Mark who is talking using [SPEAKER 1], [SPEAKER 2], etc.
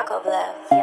[SPEAKER 1] Yakovlev.